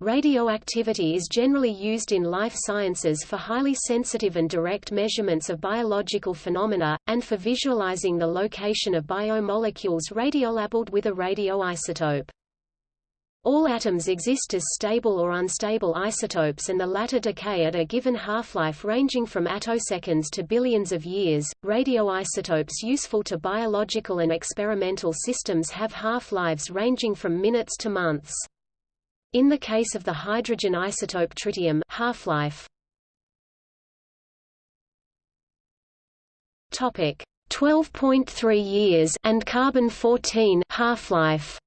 Radioactivity is generally used in life sciences for highly sensitive and direct measurements of biological phenomena, and for visualizing the location of biomolecules radiolabeled with a radioisotope. All atoms exist as stable or unstable isotopes and the latter decay at a given half-life ranging from attoseconds to billions of years. Radioisotopes useful to biological and experimental systems have half-lives ranging from minutes to months. In the case of the hydrogen isotope tritium, half-life topic 12.3 years and carbon 14 half-life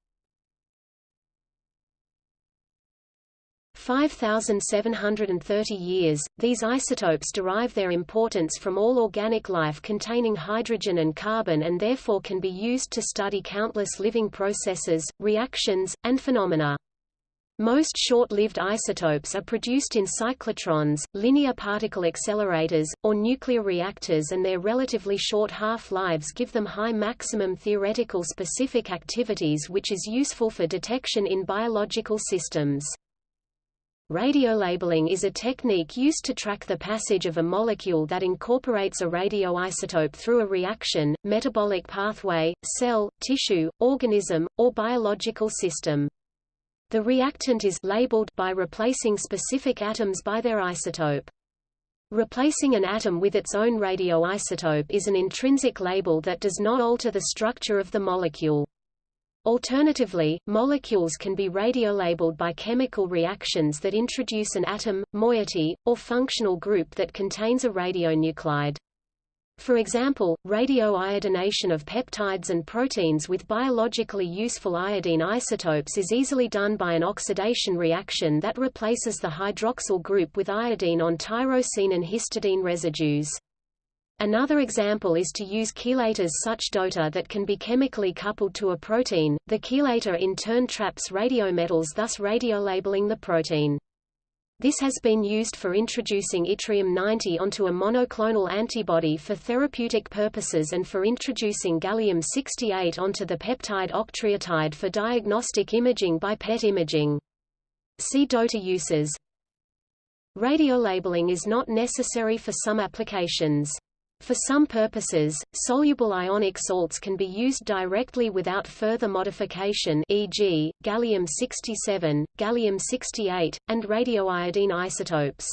5,730 years. These isotopes derive their importance from all organic life containing hydrogen and carbon and therefore can be used to study countless living processes, reactions, and phenomena. Most short-lived isotopes are produced in cyclotrons, linear particle accelerators, or nuclear reactors and their relatively short half-lives give them high maximum theoretical specific activities which is useful for detection in biological systems. Radiolabeling is a technique used to track the passage of a molecule that incorporates a radioisotope through a reaction, metabolic pathway, cell, tissue, organism, or biological system. The reactant is labeled by replacing specific atoms by their isotope. Replacing an atom with its own radioisotope is an intrinsic label that does not alter the structure of the molecule. Alternatively, molecules can be radiolabeled by chemical reactions that introduce an atom, moiety, or functional group that contains a radionuclide. For example, radioiodination of peptides and proteins with biologically useful iodine isotopes is easily done by an oxidation reaction that replaces the hydroxyl group with iodine on tyrosine and histidine residues. Another example is to use chelators such DOTA that can be chemically coupled to a protein. The chelator in turn traps radiometals thus radiolabeling the protein. This has been used for introducing yttrium-90 onto a monoclonal antibody for therapeutic purposes and for introducing gallium-68 onto the peptide octreotide for diagnostic imaging by PET imaging. See DOTA uses. Radiolabeling is not necessary for some applications. For some purposes, soluble ionic salts can be used directly without further modification e.g., gallium-67, gallium-68, and radioiodine isotopes.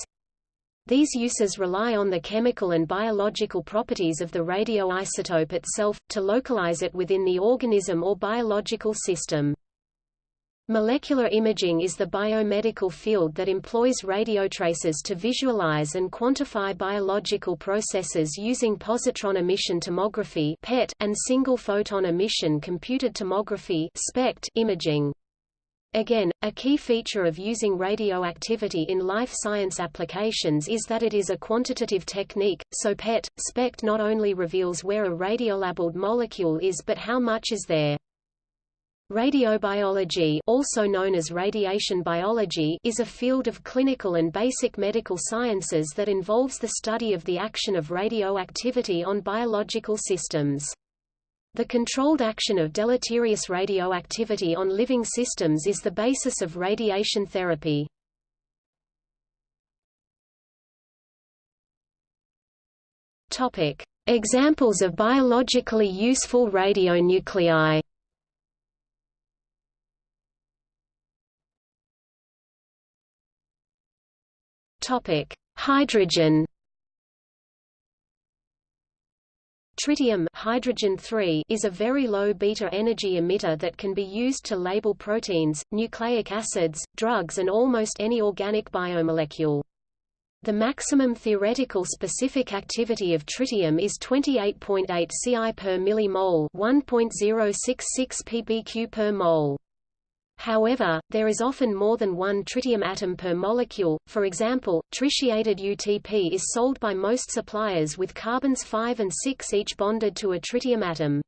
These uses rely on the chemical and biological properties of the radioisotope itself, to localize it within the organism or biological system. Molecular imaging is the biomedical field that employs radiotracers to visualize and quantify biological processes using positron emission tomography (PET) and single photon emission computed tomography (SPECT) imaging. Again, a key feature of using radioactivity in life science applications is that it is a quantitative technique, so PET, SPECT not only reveals where a radiolabeled molecule is but how much is there. Radiobiology also known as radiation biology is a field of clinical and basic medical sciences that involves the study of the action of radioactivity on biological systems. The controlled action of deleterious radioactivity on living systems is the basis of radiation therapy. Examples of biologically useful radionuclei Topic: Hydrogen. Tritium hydrogen 3 is a very low beta energy emitter that can be used to label proteins, nucleic acids, drugs and almost any organic biomolecule. The maximum theoretical specific activity of tritium is 28.8 Ci per millimole, 1.066 pbq per mole. However, there is often more than one tritium atom per molecule, for example, tritiated UTP is sold by most suppliers with carbons 5 and 6 each bonded to a tritium atom.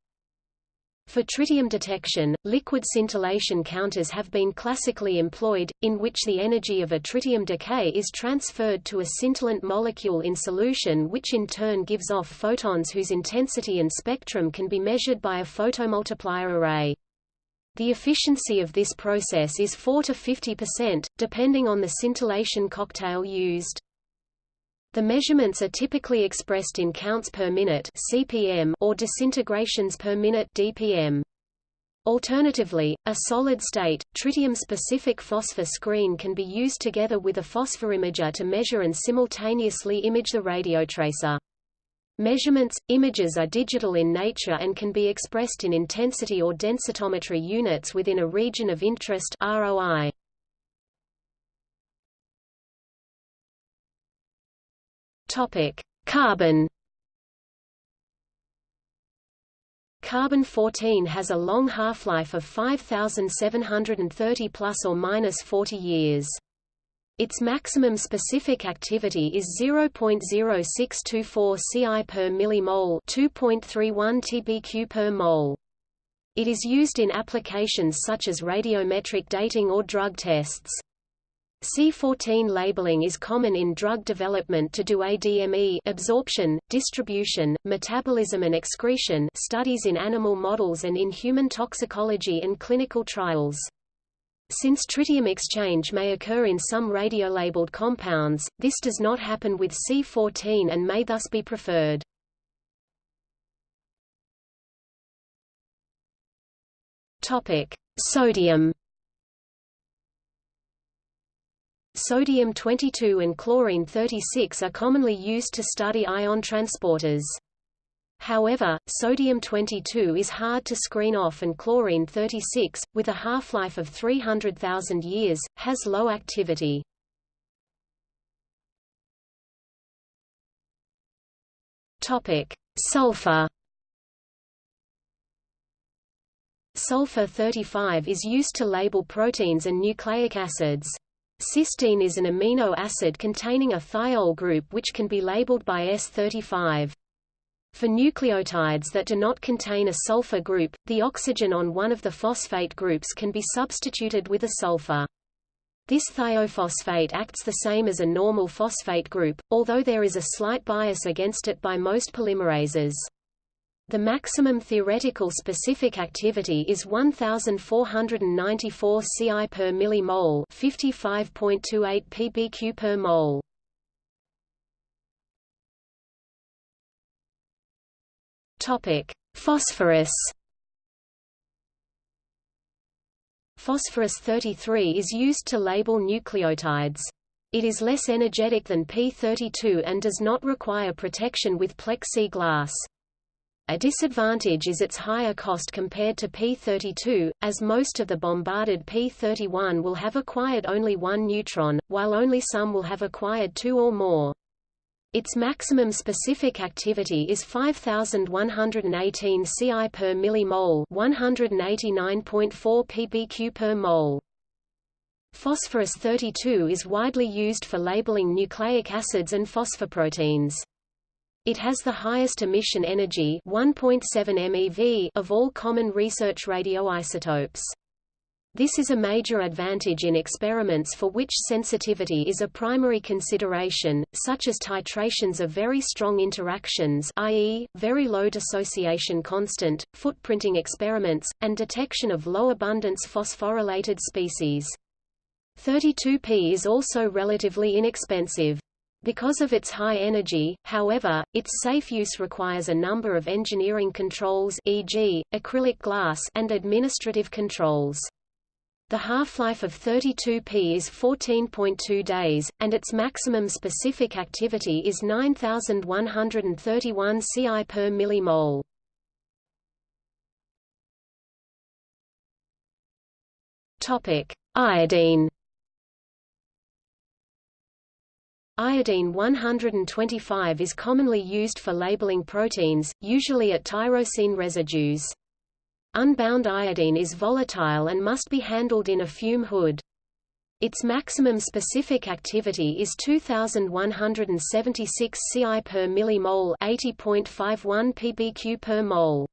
For tritium detection, liquid scintillation counters have been classically employed, in which the energy of a tritium decay is transferred to a scintillant molecule in solution which in turn gives off photons whose intensity and spectrum can be measured by a photomultiplier array. The efficiency of this process is 4 to 50%, depending on the scintillation cocktail used. The measurements are typically expressed in counts per minute (CPM) or disintegrations per minute (dPm). Alternatively, a solid-state, tritium-specific phosphor screen can be used together with a phosphorimager to measure and simultaneously image the radiotracer. Measurements, images are digital in nature and can be expressed in intensity or densitometry units within a region of interest ROI. Topic: Carbon Carbon-14 has a long half-life of 5730 plus or minus 40 years. Its maximum specific activity is 0.0624 Ci per millimole, 2.31 TBq per mole. It is used in applications such as radiometric dating or drug tests. C14 labeling is common in drug development to do ADME absorption, distribution, metabolism and excretion studies in animal models and in human toxicology and clinical trials. Since tritium exchange may occur in some radiolabeled compounds, this does not happen with C14 and may thus be preferred. Topic: Sodium Sodium-22 and chlorine-36 are commonly used to study ion transporters. However, sodium-22 is hard to screen off and chlorine-36, with a half-life of 300,000 years, has low activity. Sulfur Sulfur-35 is used to label proteins and nucleic acids. Cysteine is an amino acid containing a thiol group which can be labeled by S35. For nucleotides that do not contain a sulfur group, the oxygen on one of the phosphate groups can be substituted with a sulfur. This thiophosphate acts the same as a normal phosphate group, although there is a slight bias against it by most polymerases. The maximum theoretical specific activity is 1494 Ci per millimole, 55.28 pbq per mole. Topic: Phosphorus. Phosphorus 33 is used to label nucleotides. It is less energetic than P32 and does not require protection with plexiglass. A disadvantage is its higher cost compared to P32, as most of the bombarded P31 will have acquired only one neutron, while only some will have acquired two or more. Its maximum specific activity is 5118 Ci per millimole, 189.4 pbq per mole. Phosphorus 32 is widely used for labeling nucleic acids and phosphoproteins. It has the highest emission energy 1.7 MeV of all common research radioisotopes. This is a major advantage in experiments for which sensitivity is a primary consideration, such as titrations of very strong interactions i.e., very low dissociation constant, footprinting experiments, and detection of low-abundance phosphorylated species. 32P is also relatively inexpensive. Because of its high energy, however, its safe use requires a number of engineering controls e.g., acrylic glass and administrative controls. The half-life of 32P is 14.2 days, and its maximum specific activity is 9131 Ci per millimole. Topic: Iodine Iodine 125 is commonly used for labeling proteins, usually at tyrosine residues. Unbound iodine is volatile and must be handled in a fume hood. Its maximum specific activity is 2176 Ci per millimole, 80.51 pbq per mole.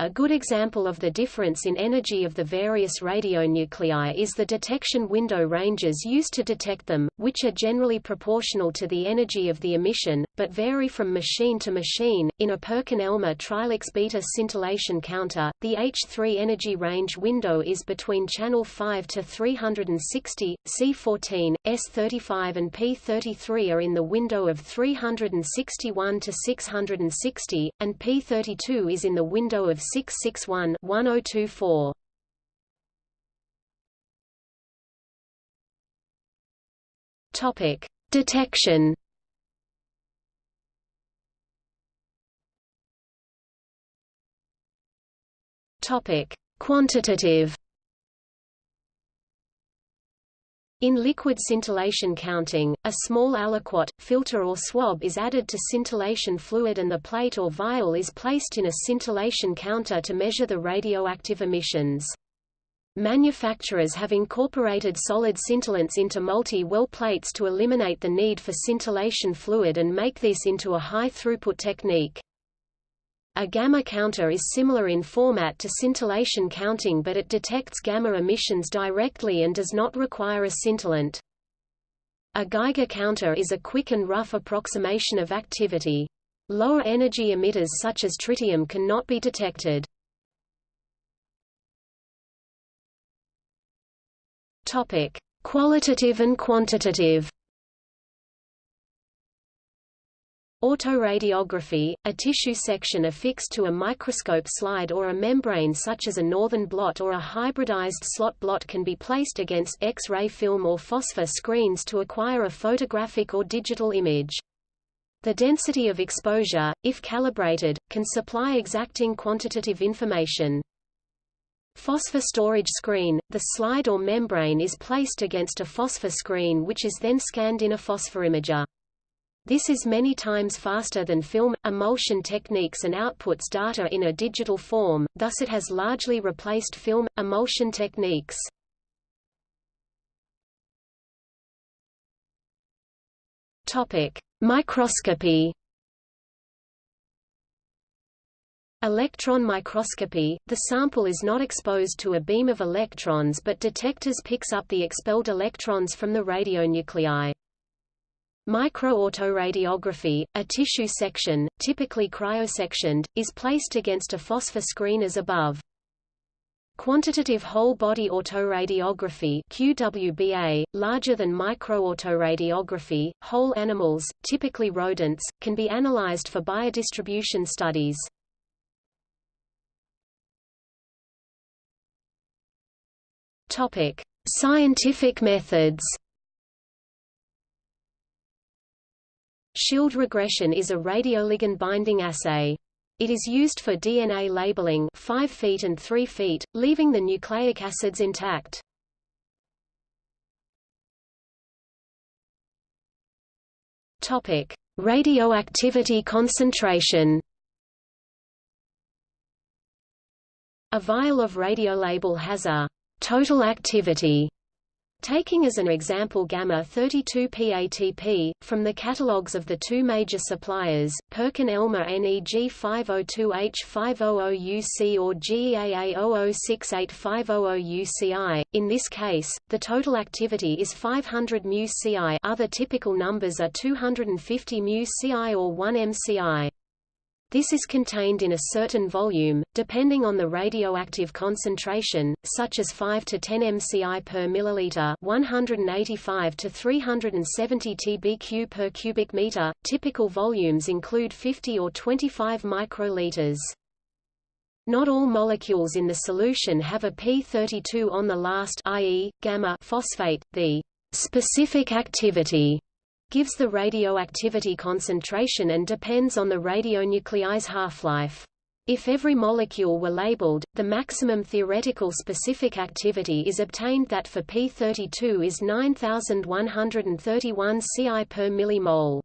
A good example of the difference in energy of the various radionuclei is the detection window ranges used to detect them, which are generally proportional to the energy of the emission, but vary from machine to machine. In a Perkin-Elmer TriLux beta scintillation counter, the H3 energy range window is between channel 5 to 360, C14, S35 and P33 are in the window of 361 to 660, and P32 is in the window of 661-1024. Topic: Detection. Topic: Quantitative. In liquid scintillation counting, a small aliquot, filter or swab is added to scintillation fluid and the plate or vial is placed in a scintillation counter to measure the radioactive emissions. Manufacturers have incorporated solid scintillants into multi-well plates to eliminate the need for scintillation fluid and make this into a high-throughput technique. A gamma counter is similar in format to scintillation counting but it detects gamma emissions directly and does not require a scintillant. A Geiger counter is a quick and rough approximation of activity. Lower energy emitters such as tritium cannot be detected. Topic: Qualitative and quantitative. Autoradiography, a tissue section affixed to a microscope slide or a membrane such as a northern blot or a hybridized slot blot can be placed against X-ray film or phosphor screens to acquire a photographic or digital image. The density of exposure, if calibrated, can supply exacting quantitative information. Phosphor storage screen – The slide or membrane is placed against a phosphor screen which is then scanned in a phosphorimager. This is many times faster than film, emulsion techniques and outputs data in a digital form, thus it has largely replaced film, emulsion techniques. Microscopy Electron microscopy – The sample is not exposed to a beam of electrons but detectors picks up the expelled electrons from the radionuclei. Microautoradiography, a tissue section, typically cryosectioned, is placed against a phosphor screen as above. Quantitative whole-body autoradiography QWBA, larger than microautoradiography, whole animals, typically rodents, can be analyzed for biodistribution studies. Scientific methods. Schild regression is a radioligand binding assay. It is used for DNA labeling 5 feet and 3 feet, leaving the nucleic acids intact. Topic: Radioactivity concentration. A vial of radiolabel has a total activity Taking as an example gamma-32P-ATP, from the catalogues of the two major suppliers, Perkin-Elmer NEG 502H500UC or GEAA 006850UCI, in this case, the total activity is 500 μCi other typical numbers are 250 μCi or 1 MCi. This is contained in a certain volume, depending on the radioactive concentration, such as 5 to 10 mCi per milliliter, 185 to 370 tbq per cubic meter. Typical volumes include 50 or 25 microliters. Not all molecules in the solution have a p32 on the last i.e., gamma phosphate. The specific activity gives the radioactivity concentration and depends on the radionuclide's half-life. If every molecule were labeled, the maximum theoretical specific activity is obtained that for P32 is 9131 Ci per millimole.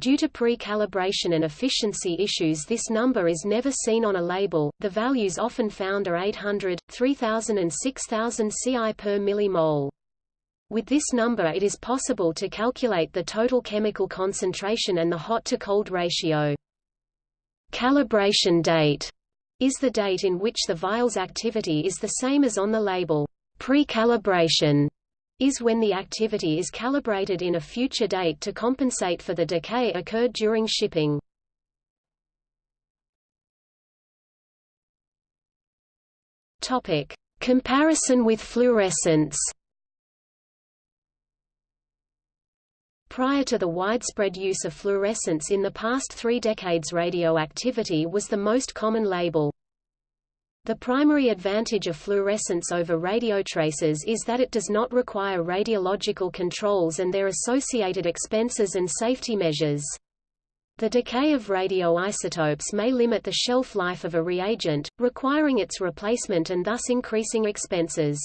Due to pre-calibration and efficiency issues this number is never seen on a label, the values often found are 800, 3000 and 6000 Ci per millimole. With this number it is possible to calculate the total chemical concentration and the hot-to-cold ratio. Calibration date is the date in which the vial's activity is the same as on the label. Pre-calibration is when the activity is calibrated in a future date to compensate for the decay occurred during shipping. Comparison with fluorescence. Prior to the widespread use of fluorescence in the past three decades radioactivity was the most common label. The primary advantage of fluorescence over radiotracers is that it does not require radiological controls and their associated expenses and safety measures. The decay of radioisotopes may limit the shelf life of a reagent, requiring its replacement and thus increasing expenses.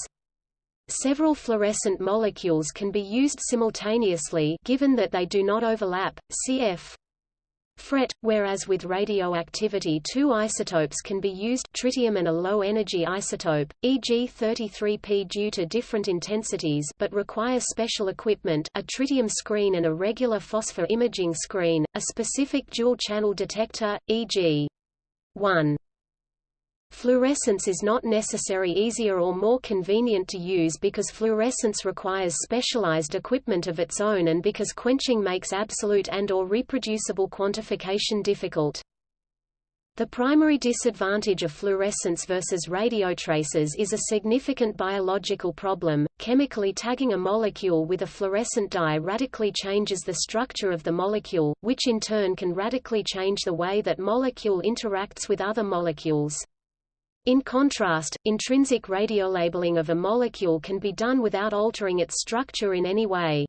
Several fluorescent molecules can be used simultaneously given that they do not overlap, cf. FRET, whereas with radioactivity two isotopes can be used tritium and a low-energy isotope, e.g. 33P due to different intensities but require special equipment a tritium screen and a regular phosphor imaging screen, a specific dual-channel detector, e.g. 1. Fluorescence is not necessary easier or more convenient to use because fluorescence requires specialized equipment of its own and because quenching makes absolute and or reproducible quantification difficult. The primary disadvantage of fluorescence versus radiotracers is a significant biological problem. Chemically tagging a molecule with a fluorescent dye radically changes the structure of the molecule, which in turn can radically change the way that molecule interacts with other molecules. In contrast, intrinsic radiolabeling of a molecule can be done without altering its structure in any way.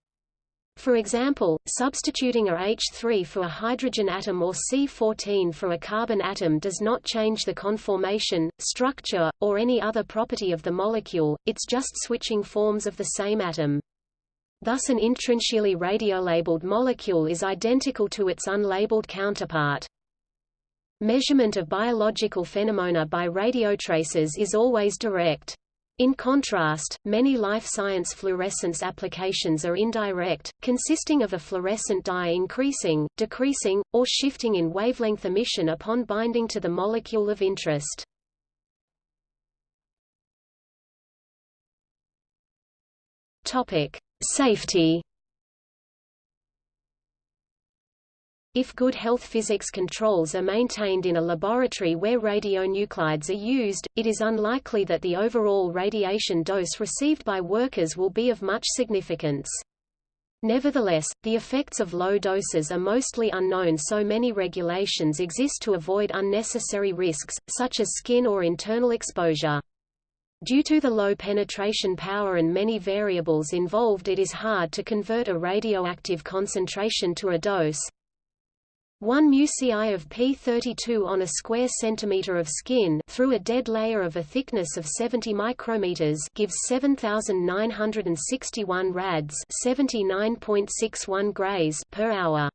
For example, substituting a H3 for a hydrogen atom or C14 for a carbon atom does not change the conformation, structure, or any other property of the molecule, it's just switching forms of the same atom. Thus an intrinsically radiolabeled molecule is identical to its unlabeled counterpart. Measurement of biological phenomena by radiotracers is always direct. In contrast, many life science fluorescence applications are indirect, consisting of a fluorescent dye increasing, decreasing, or shifting in wavelength emission upon binding to the molecule of interest. Topic: Safety If good health physics controls are maintained in a laboratory where radionuclides are used, it is unlikely that the overall radiation dose received by workers will be of much significance. Nevertheless, the effects of low doses are mostly unknown so many regulations exist to avoid unnecessary risks, such as skin or internal exposure. Due to the low penetration power and many variables involved it is hard to convert a radioactive concentration to a dose, 1 μci of P32 on a square centimeter of skin through a dead layer of a thickness of 70 micrometers gives 7961 rads, 79.61 grays per hour.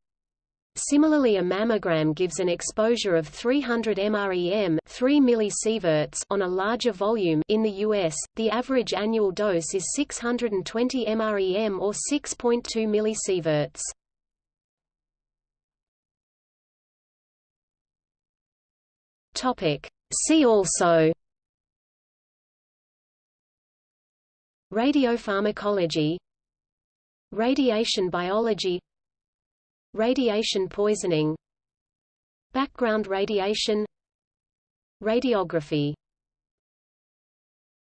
Similarly a mammogram gives an exposure of 300 mrem 3 millisieverts on a larger volume in the US, the average annual dose is 620 mrem or 6.2 millisieverts. Topic. See also Radiopharmacology Radiation biology Radiation poisoning Background radiation Radiography